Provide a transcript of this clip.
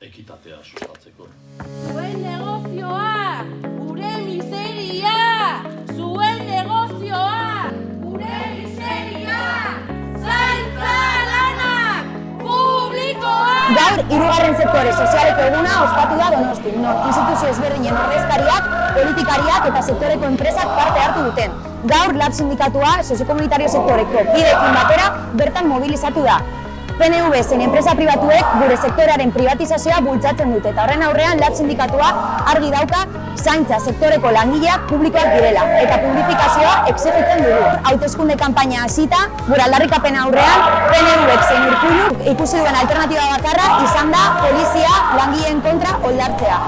ekitatea sustatzeko. Zuen negozioa, gure miseria! Zuen negozioa, gure miseria! Zaintza lanak, publikoa! Gaur, hirugarren sektore sozialeko eguna ospatu da Donosti, non instituzio ezberdinen ordezkariak, politikariak eta sektoreko enpresak parte hartu duten. Gaur, lab sindikatua soziokomunitario sektoreko kidekin batera bertan mobilizatu da. PNV zen enpresa pribatuek gure sektorearen privatizazioa bultzatzen dute eta horren aurrean lab sindikatua argi dauka zaintza sektoreko langileak publikoak direla eta publifikazioa exigitzen dugu. Hauteskunde kanpaina hasita, gure aldarrikapen aurrean PNVek zein urkullu ikusi duen alternatiba bakarra izan da polizia langileen kontra oldartzea.